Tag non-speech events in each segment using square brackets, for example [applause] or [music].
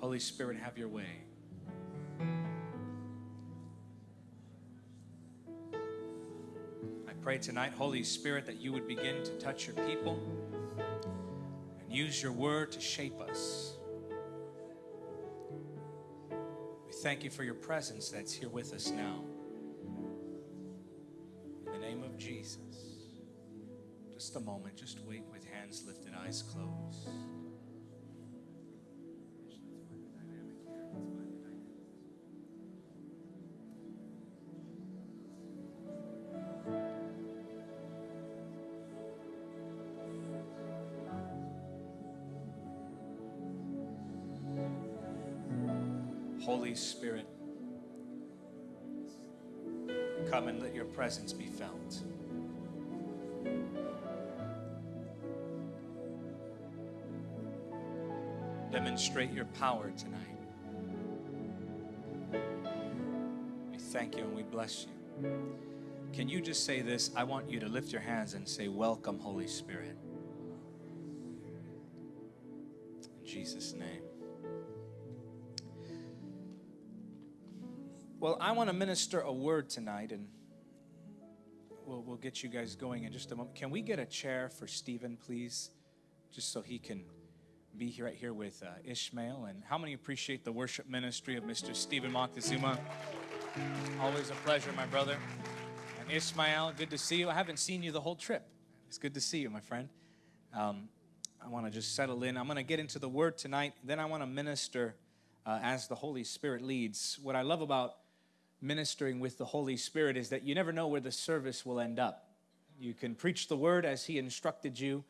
Holy Spirit, have your way. I pray tonight, Holy Spirit, that you would begin to touch your people and use your word to shape us. We thank you for your presence that's here with us now. In the name of Jesus. Just a moment, just wait with hands lifted, eyes closed. Presence be felt. Demonstrate your power tonight. We thank you and we bless you. Can you just say this? I want you to lift your hands and say, Welcome, Holy Spirit. In Jesus' name. Well, I want to minister a word tonight, and we'll, get you guys going in just a moment. Can we get a chair for Stephen, please? Just so he can be here right here with uh, Ishmael. And how many appreciate the worship ministry of Mr. Stephen Montezuma? Always a pleasure, my brother. And Ishmael, good to see you. I haven't seen you the whole trip. It's good to see you, my friend. Um, I want to just settle in. I'm going to get into the word tonight. Then I want to minister uh, as the Holy Spirit leads. What I love about ministering with the Holy Spirit is that you never know where the service will end up. You can preach the word as He instructed you,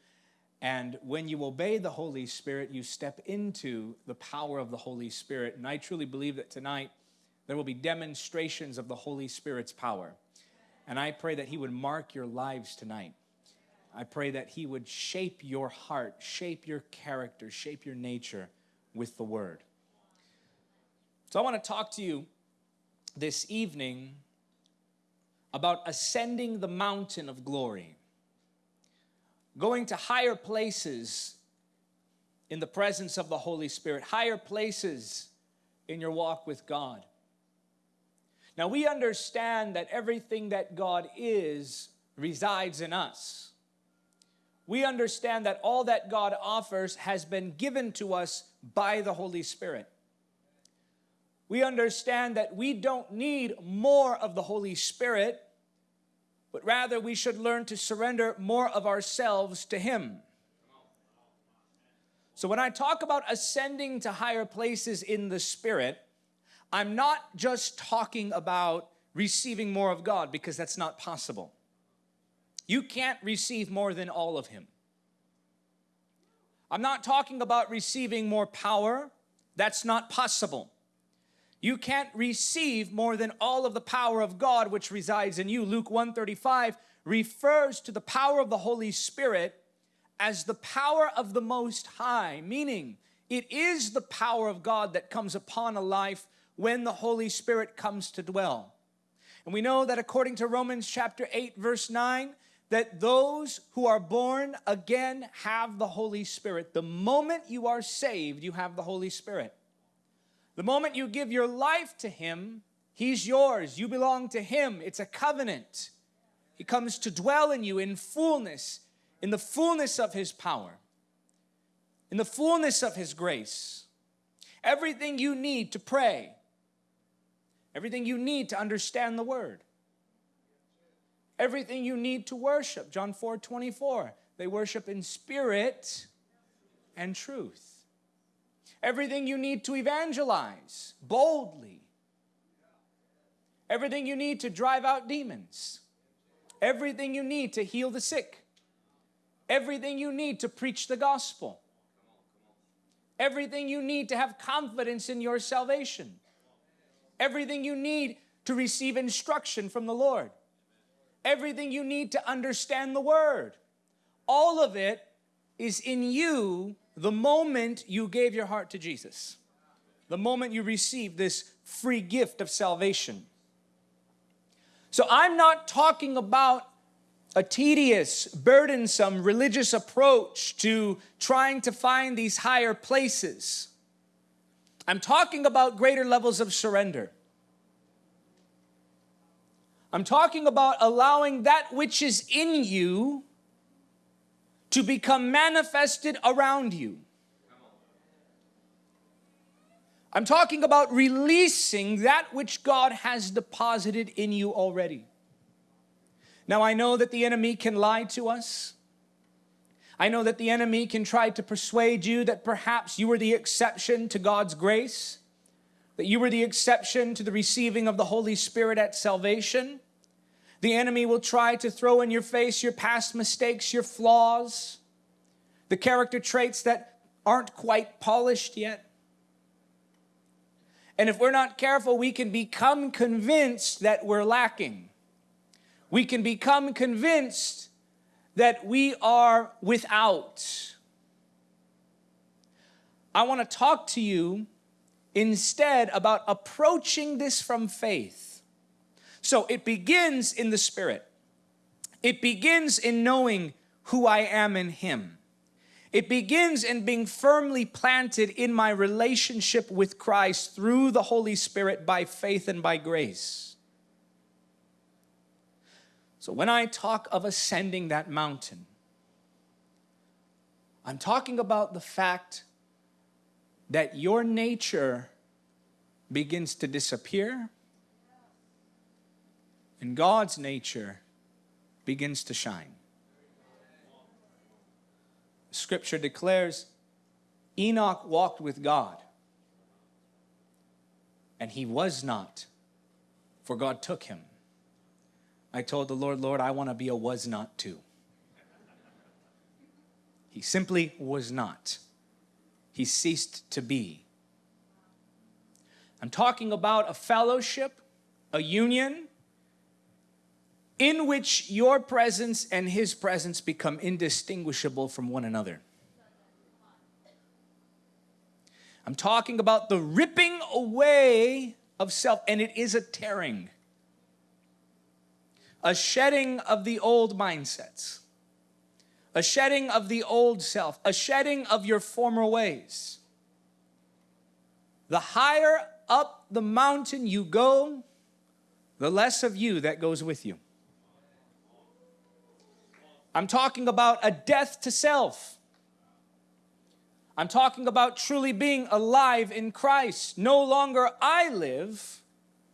and when you obey the Holy Spirit, you step into the power of the Holy Spirit. And I truly believe that tonight there will be demonstrations of the Holy Spirit's power. And I pray that He would mark your lives tonight. I pray that He would shape your heart, shape your character, shape your nature with the Word. So I want to talk to you this evening about ascending the mountain of glory, going to higher places in the presence of the Holy Spirit, higher places in your walk with God. Now, we understand that everything that God is resides in us. We understand that all that God offers has been given to us by the Holy Spirit we understand that we don't need more of the Holy Spirit, but rather we should learn to surrender more of ourselves to Him. So when I talk about ascending to higher places in the Spirit, I'm not just talking about receiving more of God because that's not possible. You can't receive more than all of Him. I'm not talking about receiving more power. That's not possible. You can't receive more than all of the power of God which resides in you. Luke 135 refers to the power of the Holy Spirit as the power of the Most High, meaning it is the power of God that comes upon a life when the Holy Spirit comes to dwell. And we know that according to Romans chapter 8 verse 9, that those who are born again have the Holy Spirit. The moment you are saved, you have the Holy Spirit. The moment you give your life to Him, He's yours. You belong to Him. It's a covenant. He comes to dwell in you in fullness, in the fullness of His power, in the fullness of His grace. Everything you need to pray, everything you need to understand the Word, everything you need to worship. John 4 24. They worship in spirit and truth everything you need to evangelize boldly, everything you need to drive out demons, everything you need to heal the sick, everything you need to preach the gospel, everything you need to have confidence in your salvation, everything you need to receive instruction from the Lord, everything you need to understand the Word. All of it is in you the moment you gave your heart to Jesus, the moment you received this free gift of salvation. So I'm not talking about a tedious, burdensome religious approach to trying to find these higher places. I'm talking about greater levels of surrender. I'm talking about allowing that which is in you to become manifested around you. I'm talking about releasing that which God has deposited in you already. Now, I know that the enemy can lie to us. I know that the enemy can try to persuade you that perhaps you were the exception to God's grace, that you were the exception to the receiving of the Holy Spirit at salvation. The enemy will try to throw in your face your past mistakes, your flaws, the character traits that aren't quite polished yet. And if we're not careful, we can become convinced that we're lacking. We can become convinced that we are without. I want to talk to you instead about approaching this from faith. So it begins in the Spirit. It begins in knowing who I am in Him. It begins in being firmly planted in my relationship with Christ through the Holy Spirit by faith and by grace. So when I talk of ascending that mountain, I'm talking about the fact that your nature begins to disappear and God's nature begins to shine. Scripture declares Enoch walked with God and he was not, for God took him. I told the Lord, Lord, I want to be a was not too. He simply was not. He ceased to be. I'm talking about a fellowship, a union, in which your presence and his presence become indistinguishable from one another. I'm talking about the ripping away of self, and it is a tearing a shedding of the old mindsets, a shedding of the old self, a shedding of your former ways. The higher up the mountain you go, the less of you that goes with you. I'm talking about a death to self. I'm talking about truly being alive in Christ. No longer I live,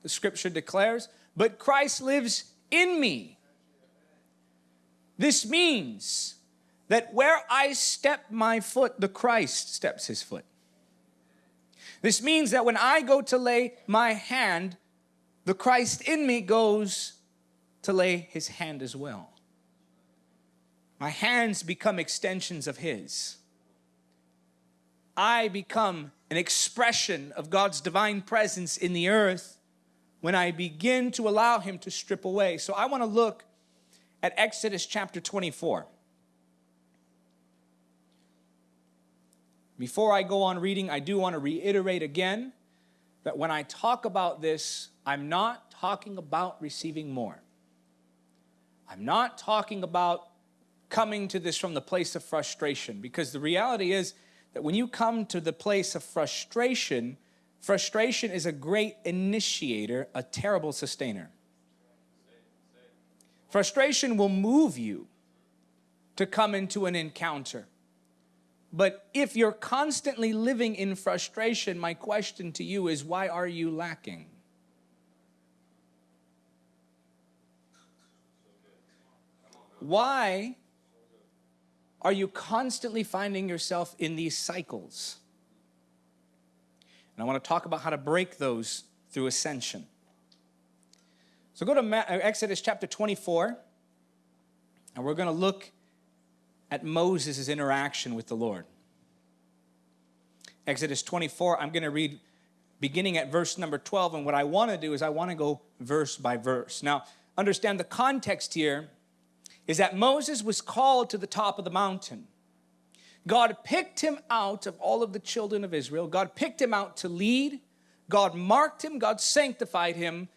the scripture declares, but Christ lives in me. This means that where I step my foot, the Christ steps his foot. This means that when I go to lay my hand, the Christ in me goes to lay his hand as well. My hands become extensions of his. I become an expression of God's divine presence in the earth when I begin to allow him to strip away. So I want to look at Exodus chapter 24. Before I go on reading, I do want to reiterate again that when I talk about this, I'm not talking about receiving more. I'm not talking about coming to this from the place of frustration because the reality is that when you come to the place of frustration, Frustration is a great initiator, a terrible sustainer. Frustration will move you to come into an encounter. But if you're constantly living in frustration, my question to you is why are you lacking? Why are you constantly finding yourself in these cycles? And I want to talk about how to break those through ascension. So go to uh, Exodus chapter 24, and we're going to look at Moses' interaction with the Lord. Exodus 24, I'm going to read beginning at verse number 12, and what I want to do is I want to go verse by verse. Now, understand the context here is that Moses was called to the top of the mountain. God picked him out of all of the children of Israel. God picked him out to lead. God marked him. God sanctified him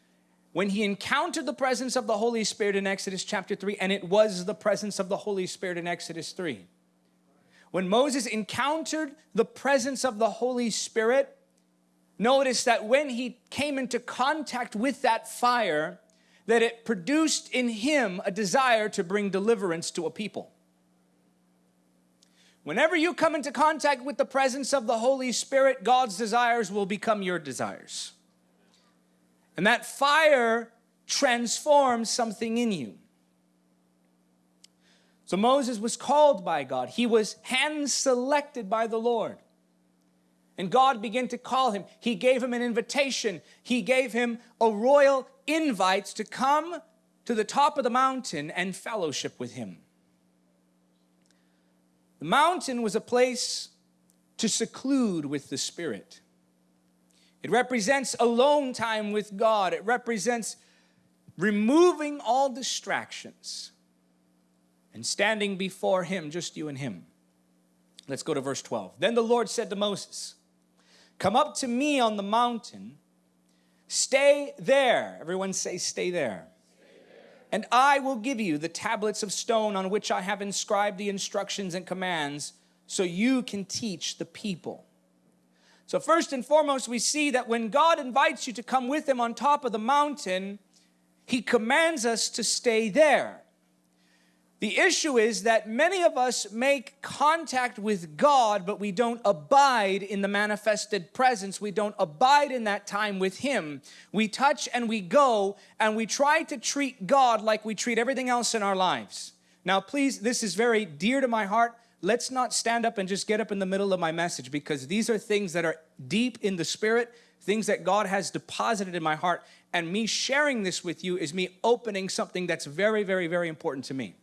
when he encountered the presence of the Holy Spirit in Exodus chapter 3, and it was the presence of the Holy Spirit in Exodus 3. When Moses encountered the presence of the Holy Spirit, notice that when he came into contact with that fire, that it produced in him a desire to bring deliverance to a people. Whenever you come into contact with the presence of the Holy Spirit, God's desires will become your desires. And that fire transforms something in you. So Moses was called by God. He was hand selected by the Lord. And God began to call him. He gave him an invitation. He gave him a royal invite to come to the top of the mountain and fellowship with him. The mountain was a place to seclude with the Spirit. It represents alone time with God. It represents removing all distractions and standing before him, just you and him. Let's go to verse 12. Then the Lord said to Moses, Come up to me on the mountain, stay there. Everyone say, Stay there. And I will give you the tablets of stone on which I have inscribed the instructions and commands so you can teach the people. So, first and foremost, we see that when God invites you to come with Him on top of the mountain, He commands us to stay there. The issue is that many of us make contact with God, but we don't abide in the manifested presence. We don't abide in that time with Him. We touch and we go, and we try to treat God like we treat everything else in our lives. Now, please, this is very dear to my heart. Let's not stand up and just get up in the middle of my message because these are things that are deep in the spirit, things that God has deposited in my heart. And me sharing this with you is me opening something that's very, very, very important to me.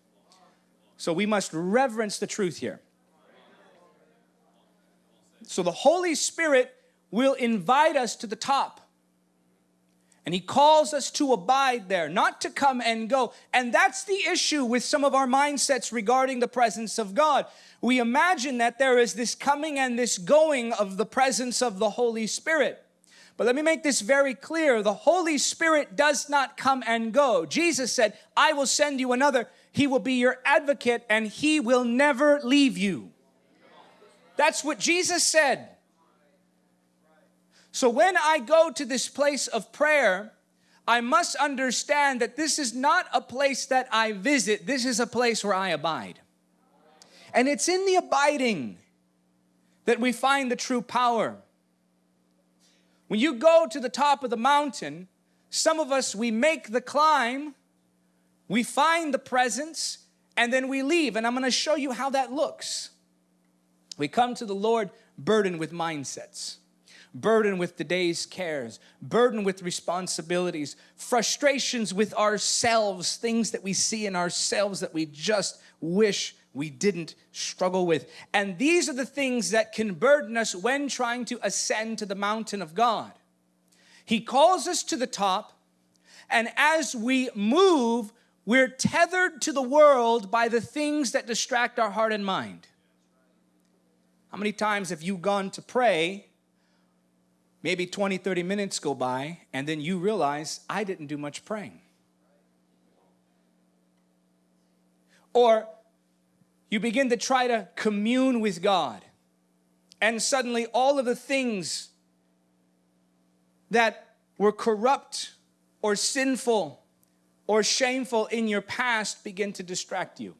So we must reverence the truth here. So the Holy Spirit will invite us to the top. And he calls us to abide there, not to come and go. And that's the issue with some of our mindsets regarding the presence of God. We imagine that there is this coming and this going of the presence of the Holy Spirit. But let me make this very clear. The Holy Spirit does not come and go. Jesus said, I will send you another he will be your advocate and He will never leave you. That's what Jesus said. So when I go to this place of prayer, I must understand that this is not a place that I visit, this is a place where I abide. And it's in the abiding that we find the true power. When you go to the top of the mountain, some of us, we make the climb, we find the presence and then we leave. And I'm going to show you how that looks. We come to the Lord burdened with mindsets, burdened with the day's cares, burdened with responsibilities, frustrations with ourselves, things that we see in ourselves that we just wish we didn't struggle with. And these are the things that can burden us when trying to ascend to the mountain of God. He calls us to the top, and as we move, we're tethered to the world by the things that distract our heart and mind. How many times have you gone to pray, maybe 20, 30 minutes go by, and then you realize, I didn't do much praying? Or you begin to try to commune with God, and suddenly all of the things that were corrupt or sinful or shameful in your past begin to distract you.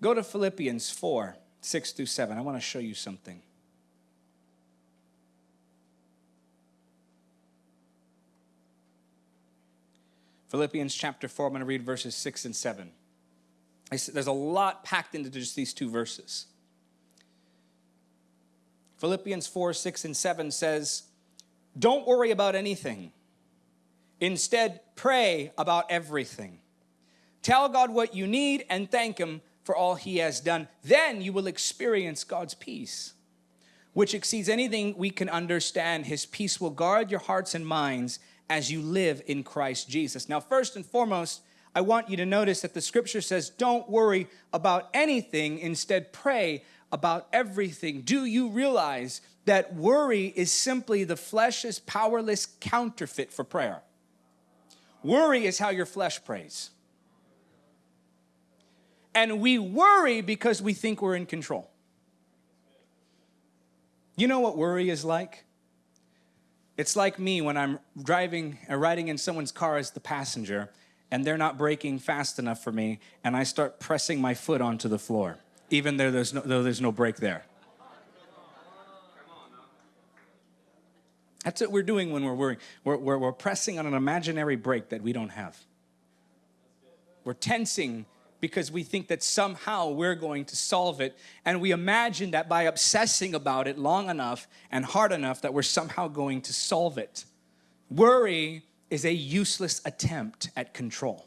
Go to Philippians 4 6 through 7. I want to show you something. Philippians chapter 4, I'm going to read verses 6 and 7. There's a lot packed into just these two verses. Philippians 4 6 and 7 says, Don't worry about anything. Instead, pray about everything. Tell God what you need and thank Him for all He has done. Then you will experience God's peace, which exceeds anything we can understand. His peace will guard your hearts and minds as you live in Christ Jesus. Now, first and foremost, I want you to notice that the scripture says, Don't worry about anything, instead, pray about everything. Do you realize that worry is simply the flesh's powerless counterfeit for prayer? Worry is how your flesh prays. And we worry because we think we're in control. You know what worry is like? It's like me when I'm driving or uh, riding in someone's car as the passenger and they're not braking fast enough for me and I start pressing my foot onto the floor, even though there's no, though there's no brake there. That's what we're doing when we're worrying. We're, we're, we're pressing on an imaginary brake that we don't have. We're tensing because we think that somehow we're going to solve it. And we imagine that by obsessing about it long enough and hard enough that we're somehow going to solve it. Worry is a useless attempt at control.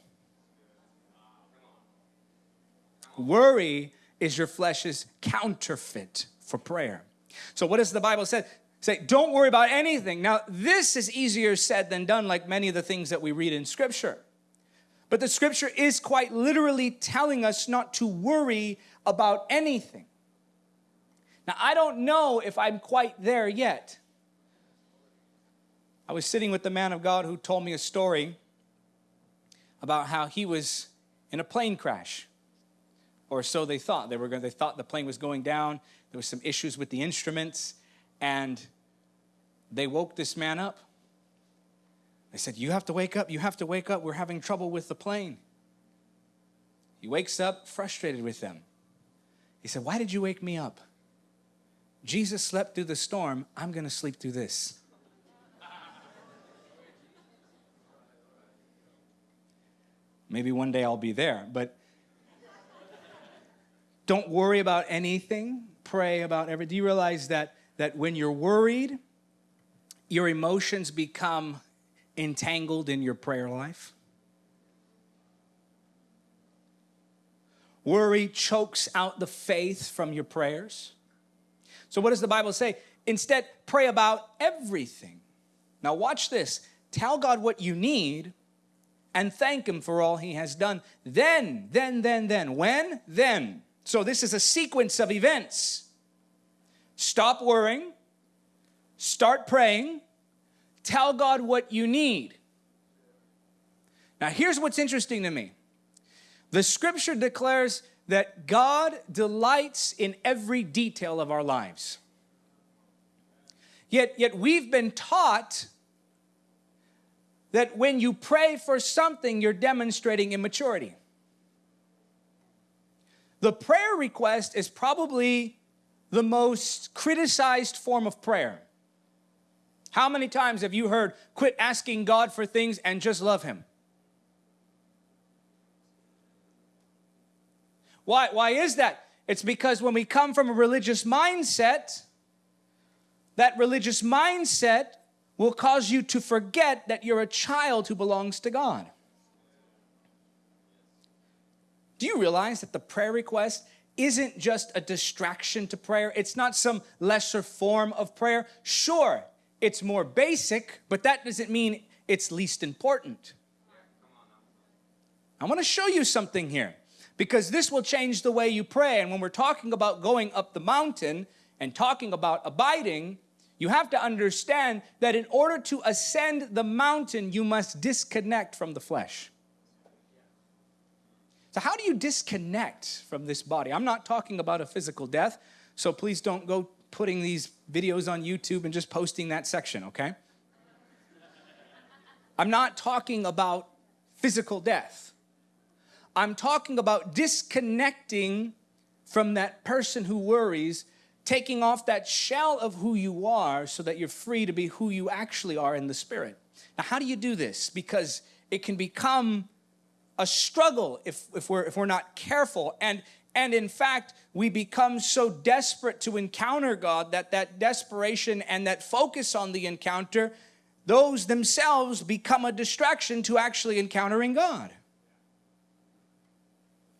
Worry is your flesh's counterfeit for prayer. So what does the Bible say? Say, don't worry about anything. Now, this is easier said than done, like many of the things that we read in Scripture. But the Scripture is quite literally telling us not to worry about anything. Now, I don't know if I'm quite there yet. I was sitting with the man of God who told me a story about how he was in a plane crash or so they thought they were going they thought the plane was going down there was some issues with the instruments and they woke this man up. They said, You have to wake up, you have to wake up. We're having trouble with the plane. He wakes up frustrated with them. He said, Why did you wake me up? Jesus slept through the storm. I'm going to sleep through this. Maybe one day I'll be there, but don't worry about anything. Pray about everything. Do you realize that that when you're worried, your emotions become entangled in your prayer life. Worry chokes out the faith from your prayers. So, what does the Bible say? Instead, pray about everything. Now, watch this. Tell God what you need and thank Him for all He has done. Then, then, then, then. When? Then. So, this is a sequence of events. Stop worrying. Start praying. Tell God what you need. Now, here's what's interesting to me the scripture declares that God delights in every detail of our lives. Yet, yet we've been taught that when you pray for something, you're demonstrating immaturity. The prayer request is probably the most criticized form of prayer. How many times have you heard, quit asking God for things and just love Him? Why, why is that? It's because when we come from a religious mindset, that religious mindset will cause you to forget that you're a child who belongs to God. Do you realize that the prayer request isn't just a distraction to prayer. It's not some lesser form of prayer. Sure, it's more basic, but that doesn't mean it's least important. I want to show you something here because this will change the way you pray. And when we're talking about going up the mountain and talking about abiding, you have to understand that in order to ascend the mountain, you must disconnect from the flesh. So, how do you disconnect from this body? I'm not talking about a physical death, so please don't go putting these videos on YouTube and just posting that section, okay? I'm not talking about physical death. I'm talking about disconnecting from that person who worries, taking off that shell of who you are so that you're free to be who you actually are in the spirit. Now, how do you do this? Because it can become a struggle if, if, we're, if we're not careful. And, and in fact, we become so desperate to encounter God that that desperation and that focus on the encounter, those themselves become a distraction to actually encountering God.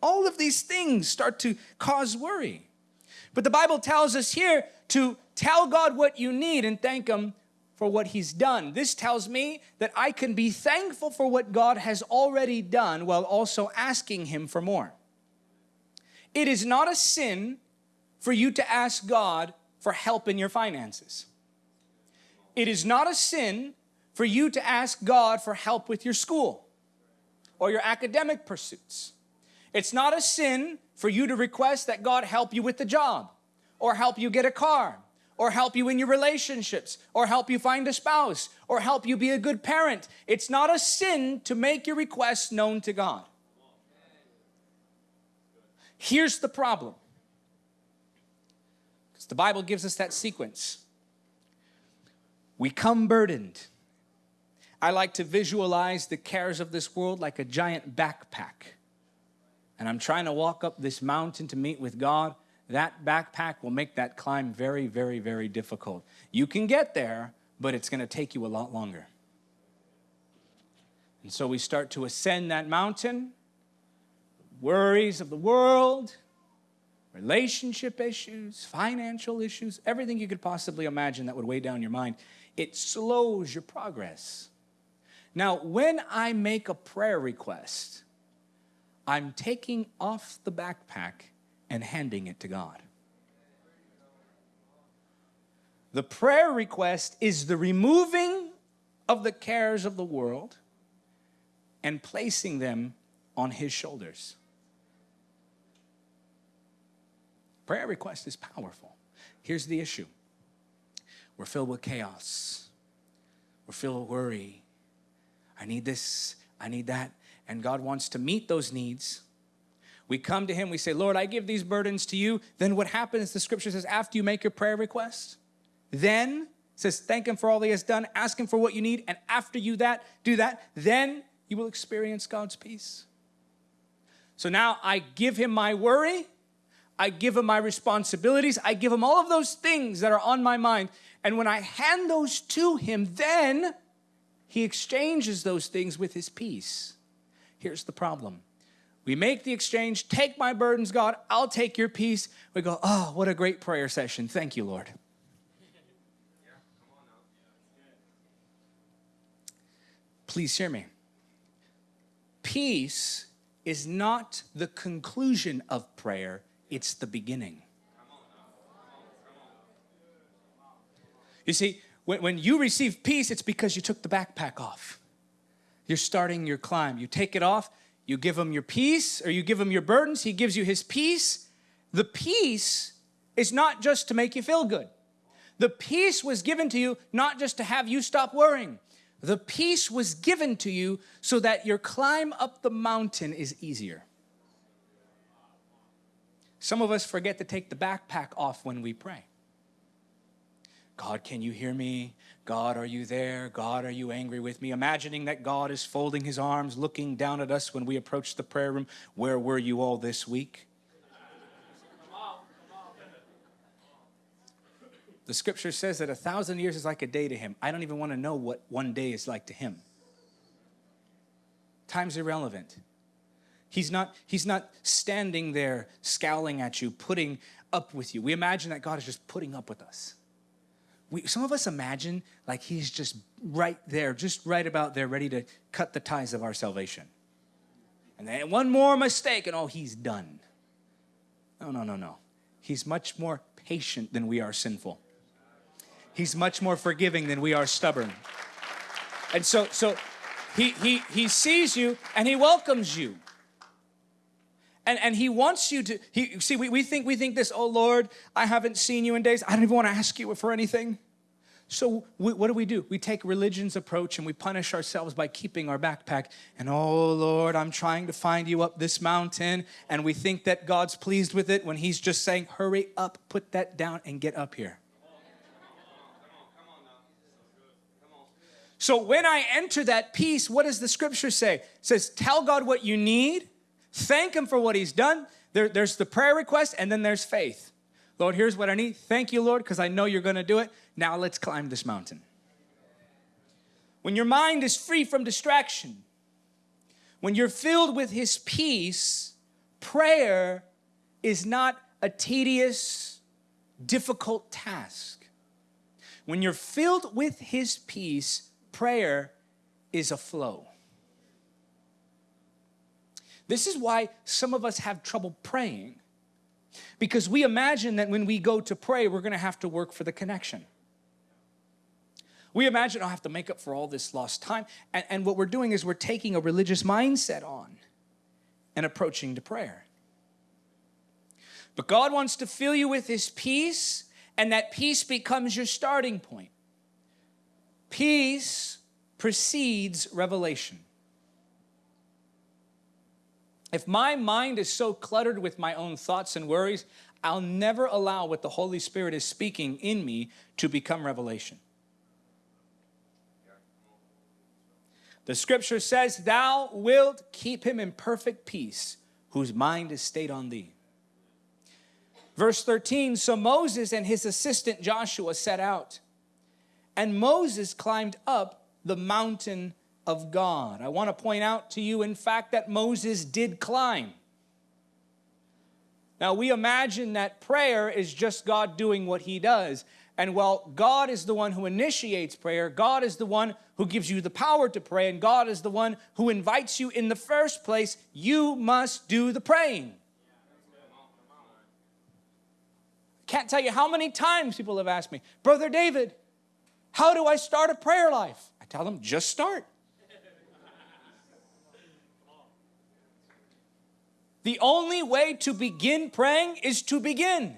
All of these things start to cause worry. But the Bible tells us here to tell God what you need and thank Him for what he's done. This tells me that I can be thankful for what God has already done while also asking him for more. It is not a sin for you to ask God for help in your finances. It is not a sin for you to ask God for help with your school or your academic pursuits. It's not a sin for you to request that God help you with the job, or help you get a car, or help you in your relationships, or help you find a spouse, or help you be a good parent. It's not a sin to make your requests known to God. Here's the problem. Because the Bible gives us that sequence. We come burdened. I like to visualize the cares of this world like a giant backpack. And I'm trying to walk up this mountain to meet with God. That backpack will make that climb very, very, very difficult. You can get there, but it's going to take you a lot longer. And so we start to ascend that mountain worries of the world, relationship issues, financial issues, everything you could possibly imagine that would weigh down your mind. It slows your progress. Now, when I make a prayer request, I'm taking off the backpack and handing it to God. The prayer request is the removing of the cares of the world and placing them on His shoulders. Prayer request is powerful. Here's the issue we're filled with chaos, we're filled with worry. I need this, I need that. And God wants to meet those needs. We come to Him, we say, Lord, I give these burdens to you. Then what happens, the scripture says, after you make your prayer request, then says, thank Him for all He has done, ask Him for what you need, and after you that, do that, then you will experience God's peace. So now I give Him my worry, I give him my responsibilities. I give him all of those things that are on my mind. And when I hand those to him, then he exchanges those things with his peace. Here's the problem. We make the exchange, take my burdens, God, I'll take your peace. We go, oh, what a great prayer session. Thank you, Lord. Please hear me. Peace is not the conclusion of prayer, it's the beginning. You see, when, when you receive peace, it's because you took the backpack off. You're starting your climb. You take it off, you give him your peace, or you give him your burdens, he gives you his peace. The peace is not just to make you feel good. The peace was given to you not just to have you stop worrying. The peace was given to you so that your climb up the mountain is easier. Some of us forget to take the backpack off when we pray. God, can you hear me? God, are you there? God, are you angry with me? Imagining that God is folding his arms, looking down at us when we approach the prayer room. Where were you all this week? The scripture says that a thousand years is like a day to him. I don't even want to know what one day is like to him. Time's irrelevant. He's not, he's not standing there scowling at you, putting up with you. We imagine that God is just putting up with us. We, some of us imagine like he's just right there, just right about there, ready to cut the ties of our salvation. And then one more mistake, and oh, he's done. No, no, no, no. He's much more patient than we are sinful. He's much more forgiving than we are stubborn. And so, so he, he, he sees you and he welcomes you and, and he wants you to he see we, we think we think this oh lord i haven't seen you in days. I don't even want to ask you for anything. So we, what do we do? We take religion's approach and we punish ourselves by keeping our backpack. And oh lord i'm trying to find you up this mountain. And we think that god's pleased with it when he's just saying hurry up put that down and get up here. So when I enter that peace, what does the scripture say? It says, tell God what you need Thank Him for what He's done. There, there's the prayer request, and then there's faith. Lord, here's what I need. Thank you, Lord, because I know you're going to do it. Now let's climb this mountain. When your mind is free from distraction, when you're filled with His peace, prayer is not a tedious, difficult task. When you're filled with His peace, prayer is a flow. This is why some of us have trouble praying because we imagine that when we go to pray, we're going to have to work for the connection. We imagine I'll have to make up for all this lost time. And, and what we're doing is we're taking a religious mindset on. and approaching to prayer. But God wants to fill you with His peace, and that peace becomes your starting point. Peace precedes revelation. If my mind is so cluttered with my own thoughts and worries, I'll never allow what the Holy Spirit is speaking in me to become revelation. The scripture says, Thou wilt keep him in perfect peace, whose mind is stayed on thee. Verse 13 So Moses and his assistant Joshua set out, and Moses climbed up the mountain of God. I want to point out to you, in fact, that Moses did climb. Now, we imagine that prayer is just God doing what he does. And while God is the one who initiates prayer, God is the one who gives you the power to pray, and God is the one who invites you in the first place, you must do the praying. Can't tell you how many times people have asked me, Brother David, how do I start a prayer life? I tell them, just start. The only way to begin praying is to begin.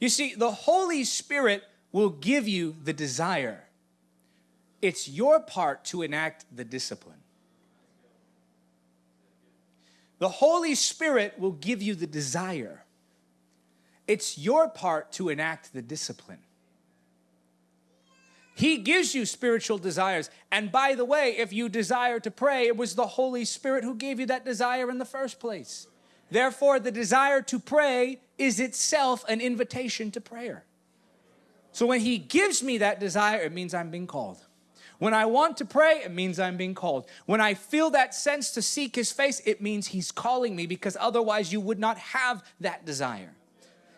You see, the Holy Spirit will give you the desire. It's your part to enact the discipline. The Holy Spirit will give you the desire. It's your part to enact the discipline. He gives you spiritual desires. And by the way, if you desire to pray, it was the Holy Spirit who gave you that desire in the first place. Therefore, the desire to pray is itself an invitation to prayer. So when He gives me that desire, it means I'm being called. When I want to pray, it means I'm being called. When I feel that sense to seek His face, it means He's calling me because otherwise you would not have that desire.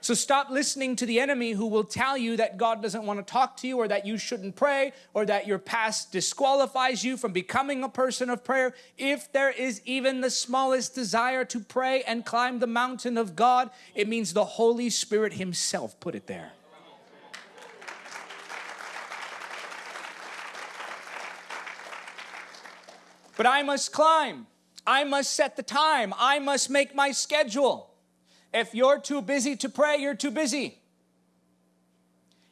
So stop listening to the enemy who will tell you that God doesn't want to talk to you or that you shouldn't pray or that your past disqualifies you from becoming a person of prayer. If there is even the smallest desire to pray and climb the mountain of God, it means the Holy Spirit Himself put it there. But I must climb. I must set the time. I must make my schedule. If you're too busy to pray, you're too busy.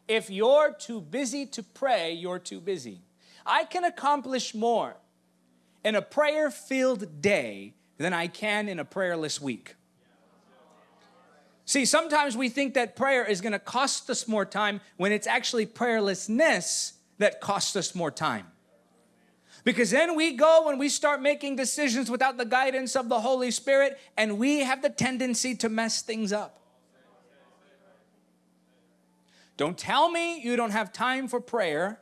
If you're too busy to pray, you're too busy. I can accomplish more in a prayer filled day than I can in a prayerless week. See, sometimes we think that prayer is going to cost us more time when it's actually prayerlessness that costs us more time. Because then we go and we start making decisions without the guidance of the Holy Spirit, and we have the tendency to mess things up. Don't tell me you don't have time for prayer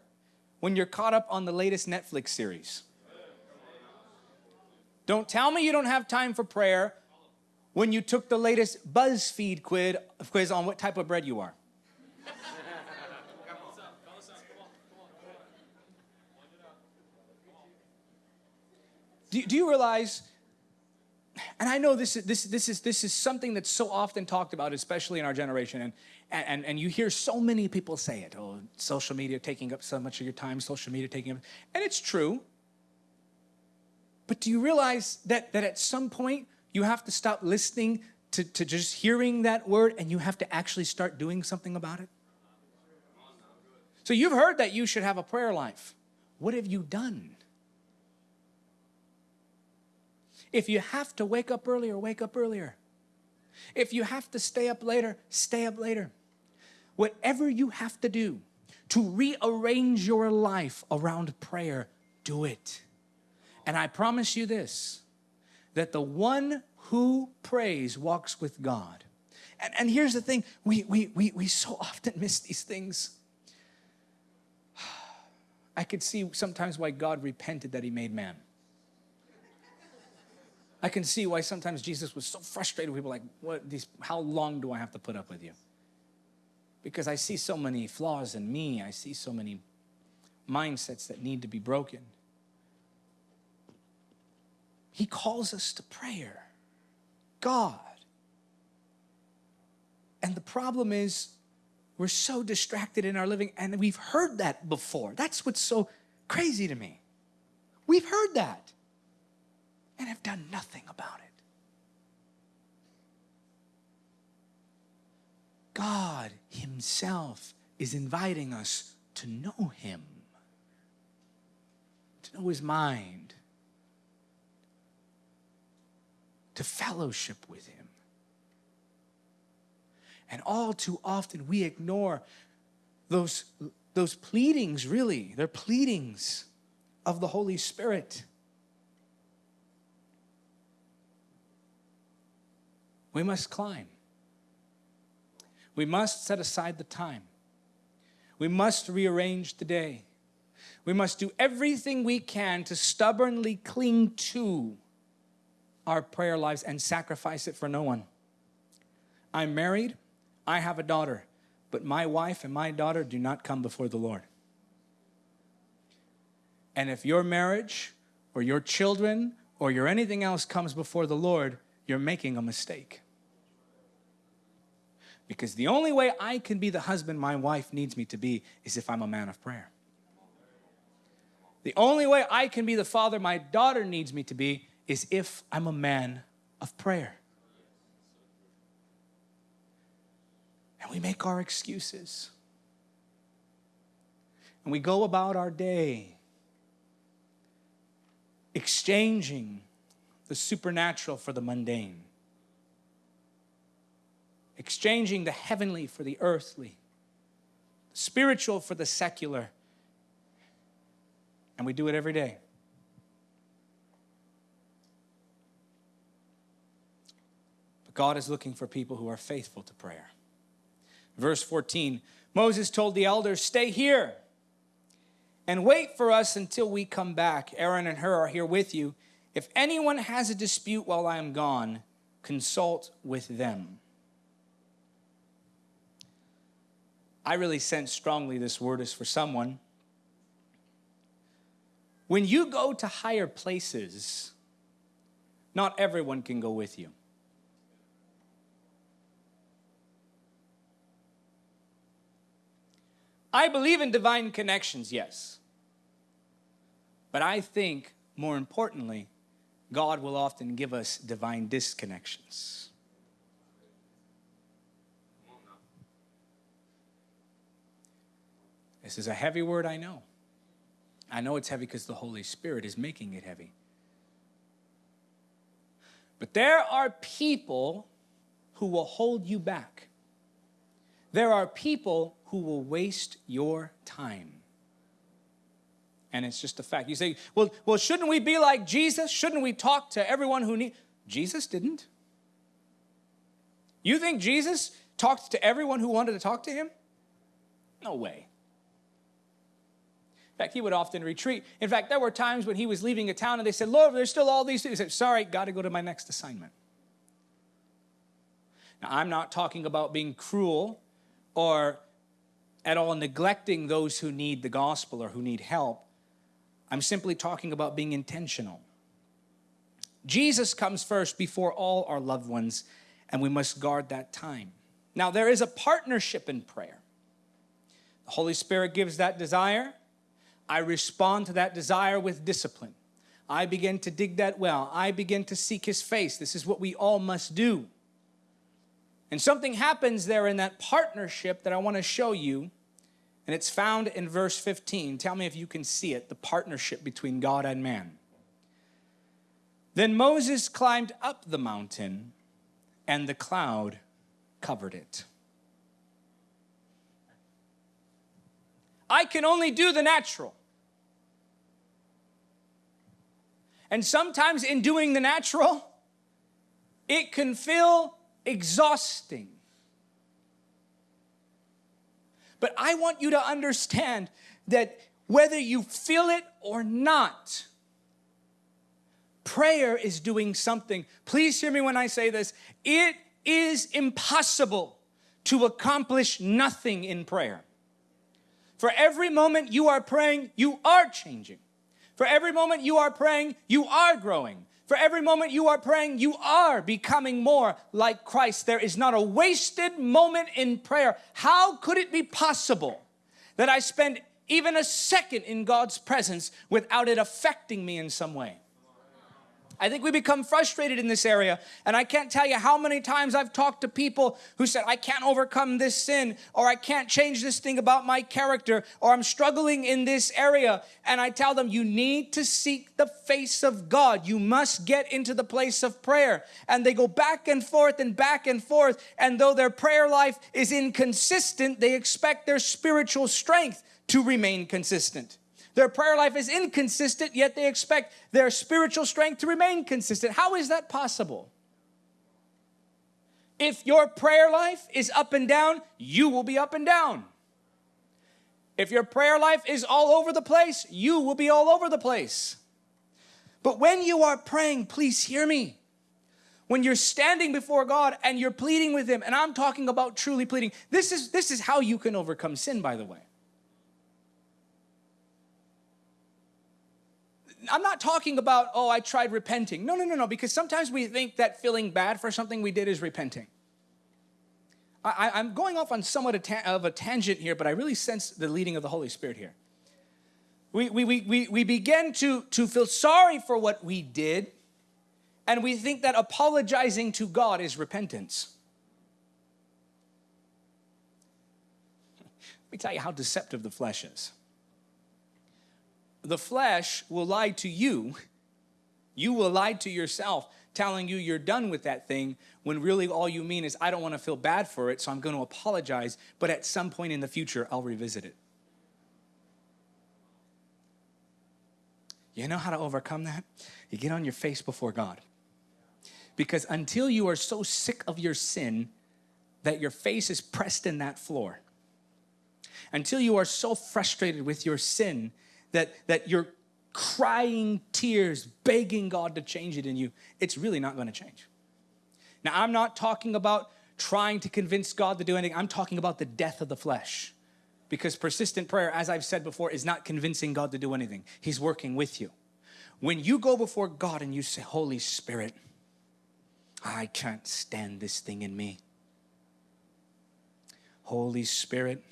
when you're caught up on the latest Netflix series. Don't tell me you don't have time for prayer when you took the latest BuzzFeed quiz on what type of bread you are. Do, do you realize and I know this is, this, this, is, this is something that's so often talked about, especially in our generation, and, and, and you hear so many people say it, oh, social media taking up so much of your time, social media taking up, and it's true. But do you realize that, that at some point you have to stop listening to, to just hearing that word and you have to actually start doing something about it? So you've heard that you should have a prayer life. What have you done? If you have to wake up earlier, wake up earlier. If you have to stay up later, stay up later. Whatever you have to do to rearrange your life around prayer, do it. And I promise you this that the one who prays walks with God. And, and here's the thing we, we, we, we so often miss these things. [sighs] I could see sometimes why God repented that He made man. I can see why sometimes Jesus was so frustrated with people like, what these, how long do I have to put up with you? Because I see so many flaws in me. I see so many mindsets that need to be broken. He calls us to prayer. God. And the problem is, we're so distracted in our living, and we've heard that before. That's what's so crazy to me. We've heard that. And have done nothing about it. God Himself is inviting us to know Him, to know His mind, to fellowship with Him. And all too often we ignore those, those pleadings, really. They're pleadings of the Holy Spirit. We must climb. We must set aside the time. We must rearrange the day. We must do everything we can to stubbornly cling to our prayer lives and sacrifice it for no one. I'm married, I have a daughter, but my wife and my daughter do not come before the Lord. And if your marriage or your children or your anything else comes before the Lord, you're making a mistake. Because the only way I can be the husband my wife needs me to be is if I'm a man of prayer. The only way I can be the father my daughter needs me to be is if I'm a man of prayer. And we make our excuses. And we go about our day exchanging the supernatural for the mundane exchanging the heavenly for the earthly, the spiritual for the secular. And we do it every day. But God is looking for people who are faithful to prayer. Verse 14 Moses told the elders, Stay here and wait for us until we come back. Aaron and Hur are here with you. If anyone has a dispute while I am gone, consult with them. I really sense strongly this word is for someone. When you go to higher places, not everyone can go with you. I believe in divine connections, yes. But I think, more importantly, God will often give us divine disconnections. This is a heavy word, I know. I know it's heavy because the Holy Spirit is making it heavy. But there are people who will hold you back. There are people who will waste your time. And it's just a fact. You say, well, well, shouldn't we be like Jesus? Shouldn't we talk to everyone who needs? Jesus didn't. You think Jesus talked to everyone who wanted to talk to him? No way In fact, he would often retreat. In fact, there were times when he was leaving a town and they said, Lord, there's still all these things. He said, Sorry, got to go to my next assignment. Now, I'm not talking about being cruel or at all neglecting those who need the gospel or who need help. I'm simply talking about being intentional. Jesus comes first before all our loved ones, and we must guard that time. Now, there is a partnership in prayer. The Holy Spirit gives that desire. I respond to that desire with discipline. I begin to dig that well. I begin to seek his face. This is what we all must do. And something happens there in that partnership that I want to show you. And it's found in verse 15. Tell me if you can see it the partnership between God and man. Then Moses climbed up the mountain, and the cloud covered it. I can only do the natural. And sometimes in doing the natural, it can feel exhausting. But I want you to understand that whether you feel it or not, prayer is doing something. Please hear me when I say this. It is impossible to accomplish nothing in prayer. For every moment you are praying, you are changing. For every moment you are praying, you are growing. For every moment you are praying, you are becoming more like Christ. There is not a wasted moment in prayer. How could it be possible that I spend even a second in God's presence without it affecting me in some way? I think we become frustrated in this area. And I can't tell you how many times I've talked to people who said, I can't overcome this sin, or I can't change this thing about my character, or I'm struggling in this area. And I tell them, you need to seek the face of God. You must get into the place of prayer. And they go back and forth and back and forth. And though their prayer life is inconsistent, they expect their spiritual strength to remain consistent. Their prayer life is inconsistent, yet they expect their spiritual strength to remain consistent. How is that possible? If your prayer life is up and down, you will be up and down. If your prayer life is all over the place, you will be all over the place. But when you are praying, please hear me. When you're standing before God and you're pleading with Him, and I'm talking about truly pleading, this is, this is how you can overcome sin, by the way. I'm not talking about, oh, I tried repenting. No, no, no, no, because sometimes we think that feeling bad for something we did is repenting. I, am going off on somewhat of a tangent here, but I really sense the leading of the Holy Spirit here. We, we, we, we, we begin to, to feel sorry for what we did, and we think that apologizing to God is repentance. [laughs] Let me tell you how deceptive the flesh is the flesh will lie to you. You will lie to yourself, telling you you're done with that thing when really all you mean is, I don't want to feel bad for it, so I'm going to apologize, but at some point in the future, I'll revisit it. You know how to overcome that? You get on your face before God. Because until you are so sick of your sin that your face is pressed in that floor, until you are so frustrated with your sin that, that you're crying tears, begging God to change it in you, it's really not going to change. Now, I'm not talking about trying to convince God to do anything. I'm talking about the death of the flesh. Because persistent prayer, as I've said before, is not convincing God to do anything. He's working with you. When you go before God and you say, Holy Spirit, I can't stand this thing in me. Holy Spirit,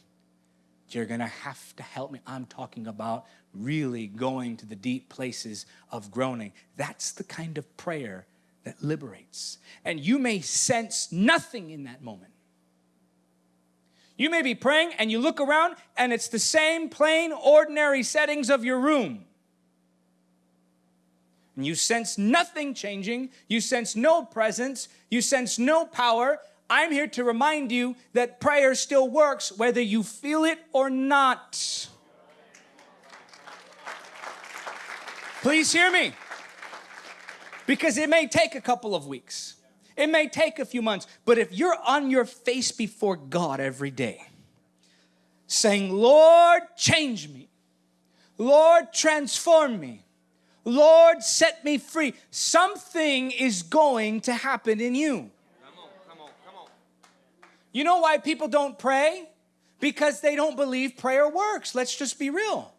you're going to have to help me. I'm talking about really going to the deep places of groaning. That's the kind of prayer that liberates. And you may sense nothing in that moment. You may be praying and you look around and it's the same plain, ordinary settings of your room. And you sense nothing changing. You sense no presence. You sense no power. I'm here to remind you that prayer still works whether you feel it or not. Please hear me. Because it may take a couple of weeks. It may take a few months. But if you're on your face before God every day, saying, Lord, change me. Lord, transform me. Lord, set me free. Something is going to happen in you. You know why people don't pray? Because they don't believe prayer works. Let's just be real.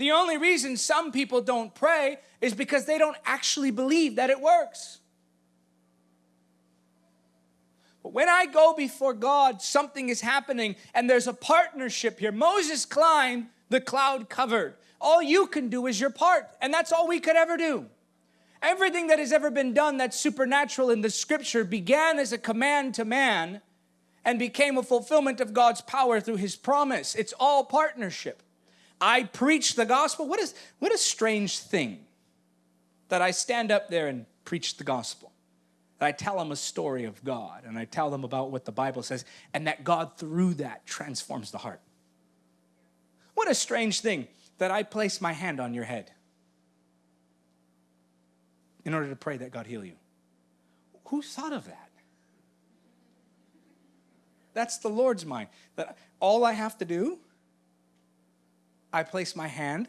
The only reason some people don't pray is because they don't actually believe that it works. But when I go before God, something is happening and there's a partnership here. Moses climbed, the cloud covered. All you can do is your part, and that's all we could ever do. Everything that has ever been done that's supernatural in the scripture began as a command to man and became a fulfillment of God's power through his promise. It's all partnership. I preach the gospel. What is what a strange thing that I stand up there and preach the gospel. That I tell them a story of God and I tell them about what the Bible says and that God through that transforms the heart. What a strange thing that I place my hand on your head in order to pray that God heal you. Who thought of that? That's the Lord's mind. That all I have to do, I place my hand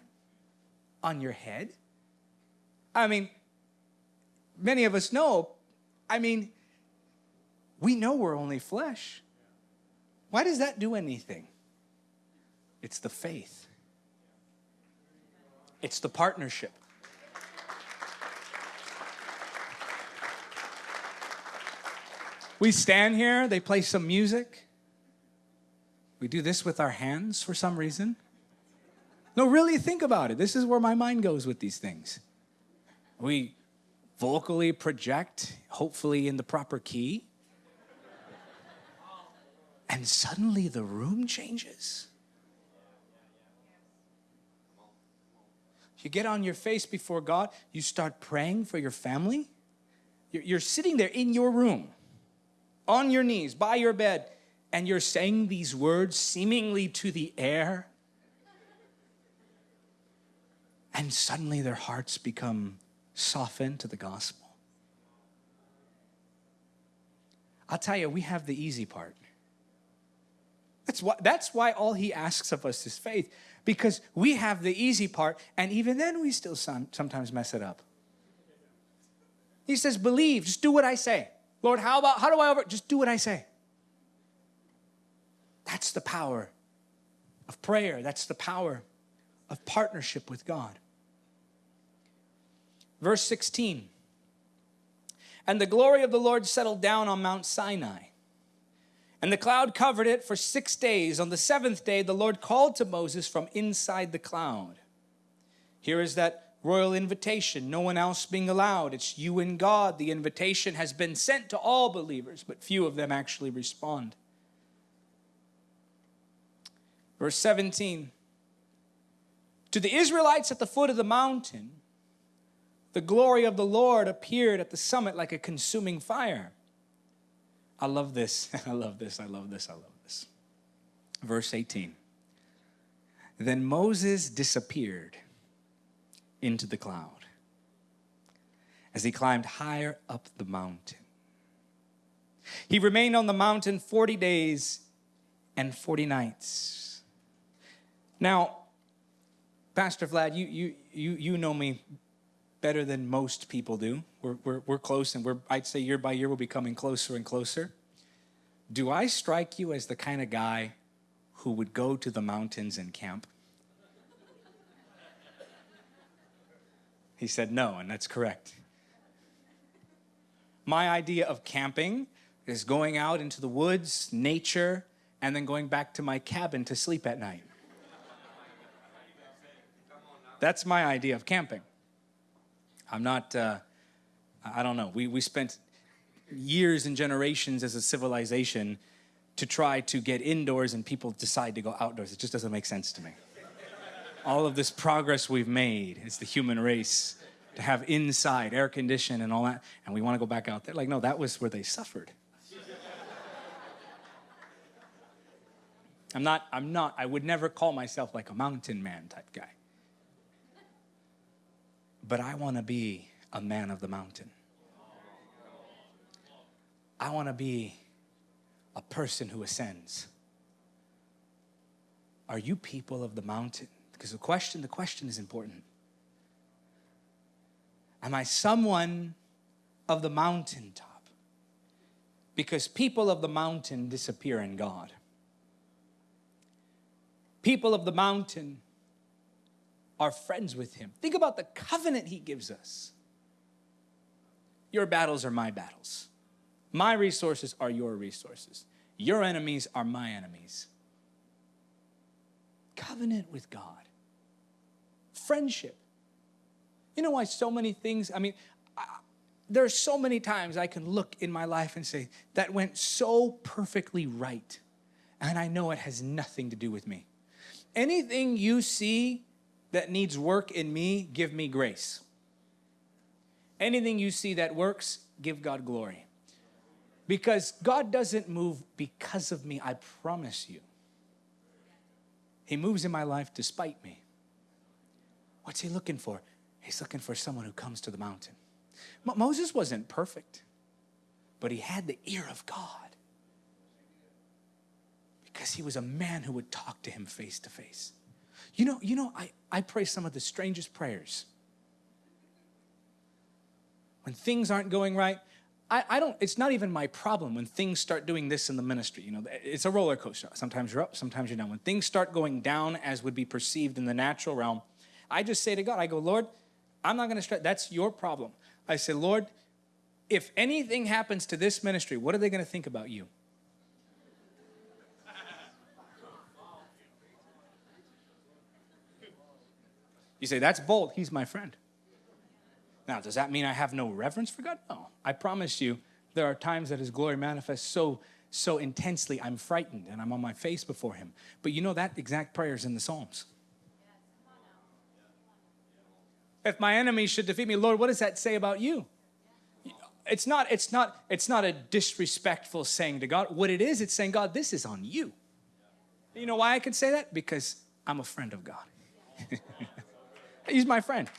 on your head. I mean, many of us know, I mean, we know we're only flesh. Why does that do anything? It's the faith. It's the partnership. We stand here, they play some music. We do this with our hands for some reason. No, really think about it. This is where my mind goes with these things. We vocally project, hopefully in the proper key. And suddenly the room changes. You get on your face before God, you start praying for your family. You're sitting there in your room, on your knees, by your bed, and you're saying these words seemingly to the air. And suddenly their hearts become softened to the gospel. I'll tell you, we have the easy part. That's why, that's why all he asks of us is faith, because we have the easy part, and even then we still sometimes mess it up. He says, believe, just do what I say. Lord, how about, how do I over, just do what I say. That's the power of prayer. That's the power of partnership with God. Verse 16. And the glory of the Lord settled down on Mount Sinai. And the cloud covered it for six days. On the seventh day, the Lord called to Moses from inside the cloud. Here is that royal invitation, no one else being allowed. It's you and God. The invitation has been sent to all believers, but few of them actually respond. Verse 17 To the Israelites at the foot of the mountain, the glory of the Lord appeared at the summit like a consuming fire. I love this. [laughs] I love this. I love this. I love this. Verse 18 Then Moses disappeared into the cloud as he climbed higher up the mountain. He remained on the mountain 40 days and 40 nights. Now, Pastor Vlad, you, you, you, you know me better than most people do. We're, we're, we're close, and we're, I'd say year by year we'll be coming closer and closer. Do I strike you as the kind of guy who would go to the mountains and camp? He said no, and that's correct. My idea of camping is going out into the woods, nature, and then going back to my cabin to sleep at night. That's my idea of camping. I'm not, uh, I don't know. We, we spent years and generations as a civilization to try to get indoors and people decide to go outdoors. It just doesn't make sense to me all of this progress we've made as the human race to have inside air condition and all that, and we want to go back out there. Like, no, that was where they suffered. I'm not, I'm not, I would never call myself like a mountain man type guy. But I want to be a man of the mountain. I want to be a person who ascends. Are you people of the mountain? Because the question, the question is important. Am I someone of the mountaintop? Because people of the mountain disappear in God. People of the mountain are friends with Him. Think about the covenant He gives us. Your battles are my battles. My resources are your resources. Your enemies are my enemies. Covenant with God friendship. You know why so many things, I mean, I, there are so many times I can look in my life and say, that went so perfectly right. And I know it has nothing to do with me. Anything you see that needs work in me, give me grace. Anything you see that works, give God glory. Because God doesn't move because of me, I promise you. He moves in my life despite me. What's he looking for? He's looking for someone who comes to the mountain. Mo Moses wasn't perfect, but he had the ear of God because he was a man who would talk to him face to face. You know, you know, I, I pray some of the strangest prayers. When things aren't going right, I, I don't, it's not even my problem when things start doing this in the ministry. You know, it's a roller coaster. Sometimes you're up, sometimes you're down. When things start going down as would be perceived in the natural realm, I just say to God, I go, Lord, I'm not going to stress. That's your problem. I say, Lord, if anything happens to this ministry, what are they going to think about you? You say, that's bold. He's my friend. Now, does that mean I have no reverence for God? No. I promise you, there are times that His glory manifests so so intensely, I'm frightened and I'm on my face before Him. But you know that exact prayer is in the Psalms. If my enemy should defeat me, Lord, what does that say about you? It's not, it's not, it's not a disrespectful saying to God. What it is, it's saying, God, this is on you. You know why I can say that? Because I'm a friend of God. [laughs] He's my friend.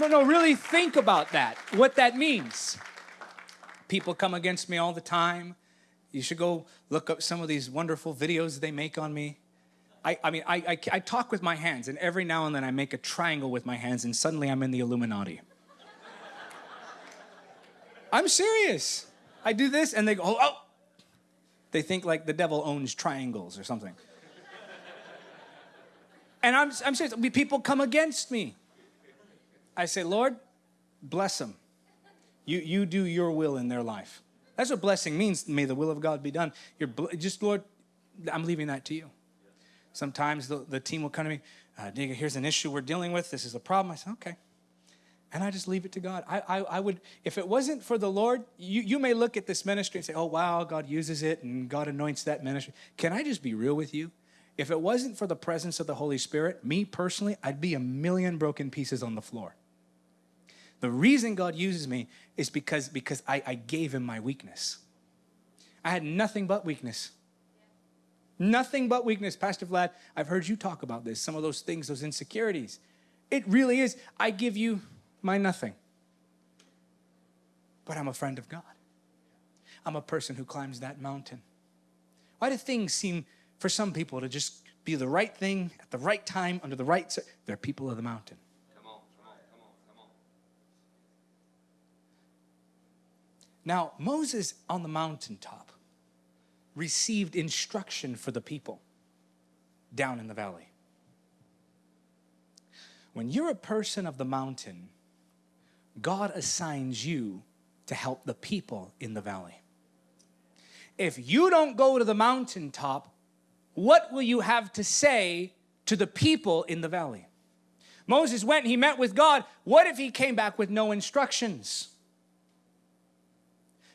No, no, really think about that, what that means. People come against me all the time. You should go look up some of these wonderful videos they make on me. I, I mean, I, I, I talk with my hands, and every now and then I make a triangle with my hands, and suddenly I'm in the Illuminati. I'm serious. I do this, and they go, oh, oh. They think like the devil owns triangles or something. And I'm, I'm serious. People come against me. I say, Lord, bless them. You, you do your will in their life. That's what blessing means. May the will of God be done. You're just, Lord, I'm leaving that to you. Sometimes the, the team will come to me, uh, here's an issue we're dealing with. This is a problem. I say, okay. And I just leave it to God. I, I, I would, if it wasn't for the Lord, you, you may look at this ministry and say, oh, wow, God uses it and God anoints that ministry. Can I just be real with you? If it wasn't for the presence of the Holy Spirit, me personally, I'd be a million broken pieces on the floor. The reason God uses me is because, because I, I gave him my weakness. I had nothing but weakness. Nothing but weakness. Pastor Vlad, I've heard you talk about this, some of those things, those insecurities. It really is. I give you my nothing. But I'm a friend of God. I'm a person who climbs that mountain. Why do things seem for some people to just be the right thing at the right time under the right they're people of the mountain. Come on, come on, come on, Now, Moses on the mountaintop received instruction for the people down in the valley. When you're a person of the mountain, God assigns you to help the people in the valley. If you don't go to the mountaintop, what will you have to say to the people in the valley? Moses went, he met with God. What if he came back with no instructions?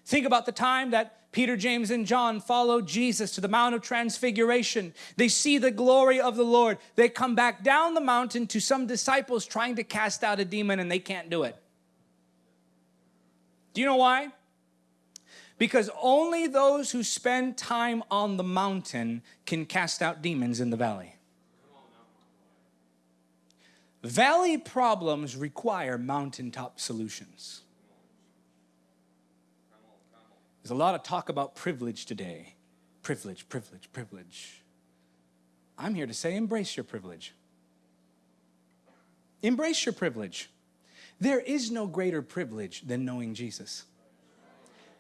Think about the time that Peter, James, and John followed Jesus to the Mount of Transfiguration. They see the glory of the Lord. They come back down the mountain to some disciples trying to cast out a demon and they can't do it. Do you know why? Because only those who spend time on the mountain can cast out demons in the valley. Valley problems require mountaintop solutions. There's a lot of talk about privilege today. Privilege, privilege, privilege. I'm here to say embrace your privilege. Embrace your privilege. There is no greater privilege than knowing Jesus.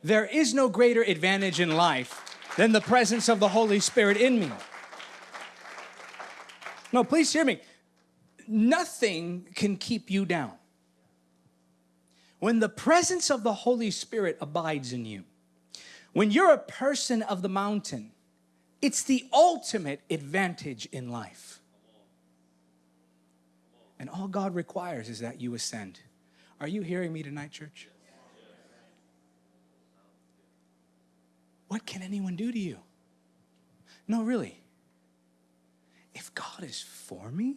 There is no greater advantage in life than the presence of the Holy Spirit in me. No, please hear me. Nothing can keep you down. When the presence of the Holy Spirit abides in you, when you're a person of the mountain, it's the ultimate advantage in life. And all God requires is that you ascend. Are you hearing me tonight, church? What can anyone do to you? No, really. If God is for me,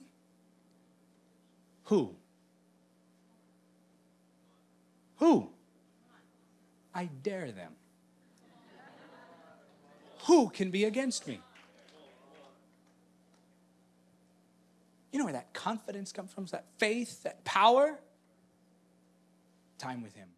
who? Who? I dare them who can be against me? You know where that confidence comes from? That faith, that power? Time with Him.